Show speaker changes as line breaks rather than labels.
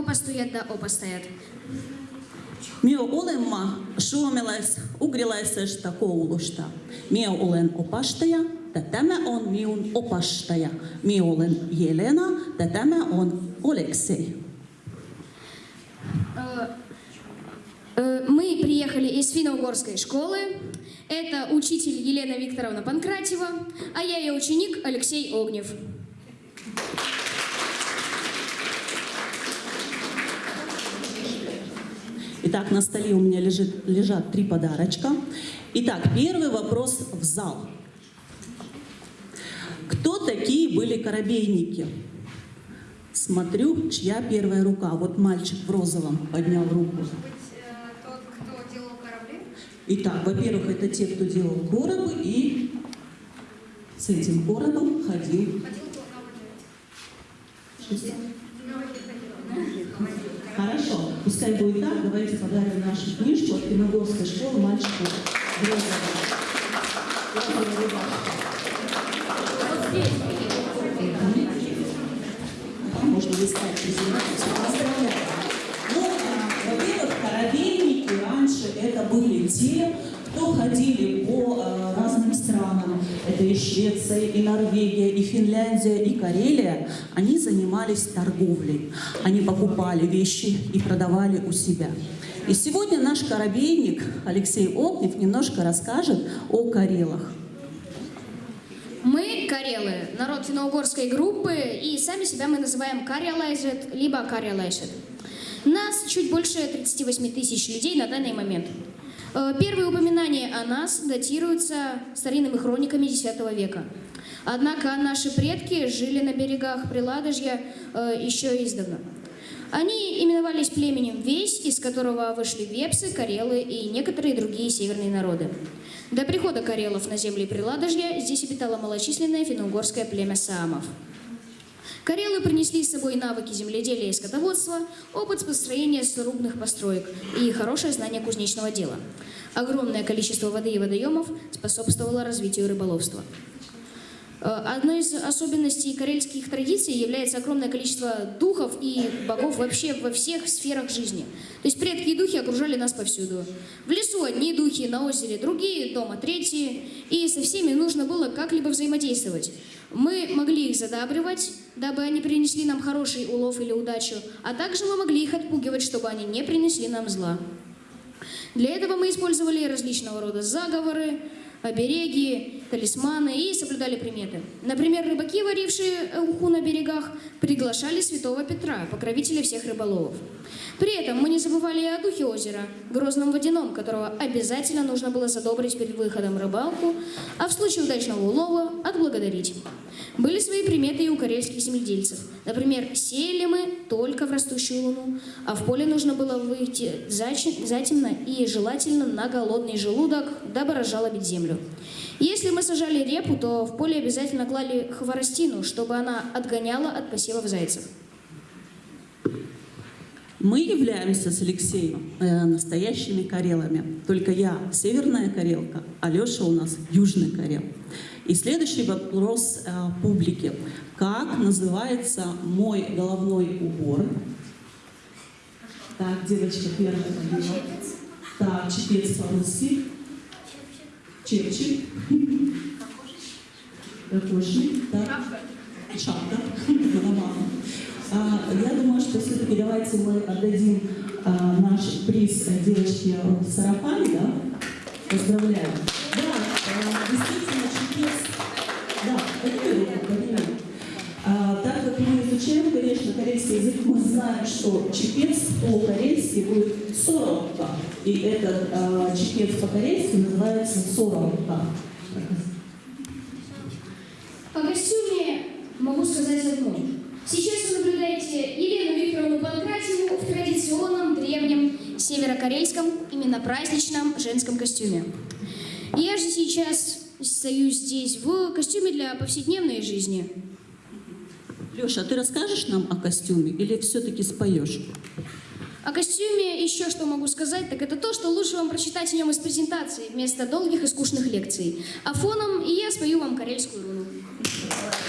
опастует да опастаят.
Me olemme suomalais-ugrilaisesta koulusta. Me olen opastaja, ja tämä on minun opastaja. Me olen Jelena, ja tämä on Oleksei.
Э, э, Мы приехали из финно-угорской школы. Это учитель Елена Викторовна Панкратьева, а я ее ученик Алексей Огнев.
Итак, на столе у меня лежит, лежат три подарочка. Итак, первый вопрос в зал. Кто такие были корабейники? Смотрю, чья первая рука. Вот мальчик в розовом поднял руку.
Может быть, э, тот, кто делал корабли?
Итак, во-первых, это те, кто делал коробы и с этим коробом ходил.
Ходил кто на воде?
Что?
На воде ходил.
Пускай будет так. Давайте подарим нашу книжку от Финогорской школы мальчику можно листать презентацию. Ну, а, во-первых, корабейники раньше это были те, кто ходили по странам. Это и Швеция, и Норвегия, и Финляндия, и Карелия. Они занимались торговлей. Они покупали вещи и продавали у себя. И сегодня наш корабейник Алексей Огнев немножко расскажет о карелах.
Мы карелы, народ финно-угорской группы, и сами себя мы называем карелайзет, либо карелайшет. Нас чуть больше 38 тысяч людей на данный момент. Э, Первые упоминания о нас датируются старинными хрониками X века. Однако наши предки жили на берегах Приладожья э, еще издавна. Они именовались племенем Весь, из которого вышли вепсы, карелы и некоторые другие северные народы. До прихода карелов на земли Приладожья здесь обитало малочисленное финно-угорское племя саамов. Карелы принесли с собой навыки земледелия и скотоводства, опыт построения срубных построек и хорошее знание кузнечного дела. Огромное количество воды и водоемов способствовало развитию рыболовства. Э, Одной из особенностей карельских традиций является огромное количество духов и богов вообще во всех сферах жизни. То есть предки и духи окружали нас повсюду. В лесу одни духи, на озере другие, дома третьи. И со всеми нужно было как-либо взаимодействовать. Мы могли их задабривать, дабы они принесли нам хороший улов или удачу, а также мы могли их отпугивать, чтобы они не принесли нам зла. Для этого мы использовали различного рода заговоры, обереги, талисманы и соблюдали приметы. Например, рыбаки, варившие уху на берегах, приглашали святого Петра, покровителя всех рыболовов. При этом мы не забывали и о духе озера, грозном водяном, которого обязательно нужно было задобрить перед выходом рыбалку, а в случае удачного улова отблагодарить. Были свои приметы и у карельских земледельцев. Например, сеяли мы только в растущую луну, а в поле нужно было выйти затемно и желательно на голодный желудок, дабы разжалобить землю. Если мы сажали репу, то в поле обязательно клали хворостину, чтобы она отгоняла от посевов зайцев.
Мы являемся с Алексеем э, настоящими карелами. Только я северная карелка, а у нас южный карел. И следующий вопрос э, публике. Как называется мой головной убор? Так, девочка первая подняла. Так, чепец по-русски. Чепчик. Кокошник. Так. Шапка. Голова. А, Я думаю, что все-таки давайте мы отдадим а, наш приз э, девочке в сарафане, да? Поздравляем. Да, а, действительно, чепец. Да, подними руку, Так как мы изучаем, конечно, корейский язык, мы знаем, что чепец по-корейски будет соровка. И этот а, чепец по-корейски называется соровка.
По костюме могу сказать одно. Наблюдаете Елену Викторовну Панкратьеву в традиционном древнем северокорейском, именно праздничном женском костюме. Я же сейчас стою здесь в костюме для повседневной жизни.
Леша, а ты расскажешь нам о костюме или все-таки споешь?
О костюме еще что могу сказать, так это то, что лучше вам прочитать о нем из презентации, вместо долгих и скучных лекций. А фоном и я спою вам карельскую руну.